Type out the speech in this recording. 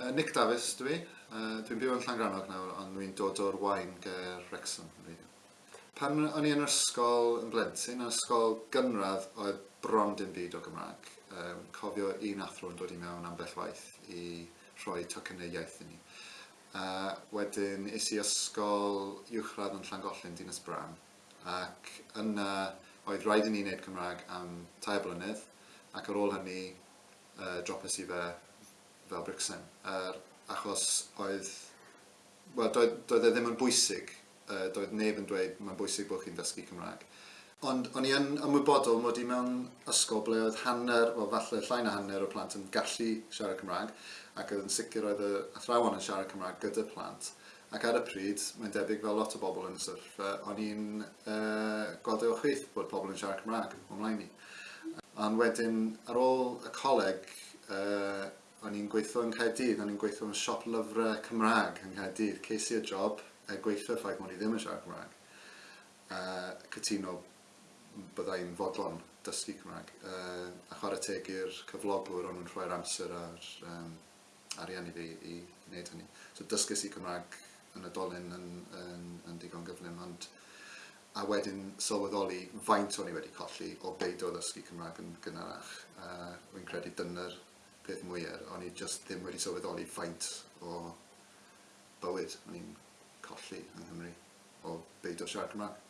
uh, Nick Davies dwi. Uh, dwi'n byw yn Llangrannog nawr, ond dwi'n dod o'r wain ger Wrexham. Pan o'n i yn ysgol yn blentyn, yn ysgol gynradd oedd bron dim byd o Gymraeg. Um, cofio un athro yn dod i mewn ambell waith i rhoi tocynnau iaith i ni. Uh, wedyn is i ysgol uwchradd yn Llangollyn, Dinas Bram. Ac yna oedd rhaid i ni wneud Cymraeg am tair blynedd, ac ar ôl hynny uh, dropes i fe fel Brixen, er, achos oedd, wel, doedd, doedd e ddim yn bwysig, uh, doedd neb yn dweud mae'n bwysig bod chi'n dysgu Cymraeg. Ond o'n i yn ymwybodol mod i mewn ysgol ble oedd hanner, wel falle llai na hanner o plant yn gallu siarad Cymraeg, ac oedd yn sicr oedd y athrawon yn siarad Cymraeg gyda plant. Ac ar y pryd, mae'n debyg fel lot o bobl yn y syrff, e, o'n i'n uh, gweld o chwith bod pobl yn siarad Cymraeg ymlaen ni. Ond wedyn, ar ôl y coleg, uh, o'n i'n gweithio yn Caerdydd, o'n i'n gweithio yn siop lyfrau Cymraeg yn Caerdydd. Ces i'r job e gweithio ffaith o'n i ddim yn siarad Cymraeg. Uh, cytuno byddai'n fodlon dysgu Cymraeg. Uh, a chwarae teg i'r cyflogwr o'n nhw'n rhoi'r amser ar um, arian i fi i wneud hynny. So dysgus i Cymraeg yn y dolyn yn, yn, yn digon gyflym, ond a wedyn sylweddoli faint o'n i wedi colli o beidio ddysgu Cymraeg yn gynharach. Uh, Wy'n credu dyna'r peth mwyaf, o'n i just ddim wedi sylweddoli faint o bywyd o'n i'n colli yng Nghymru o beidio siarad Cymraeg.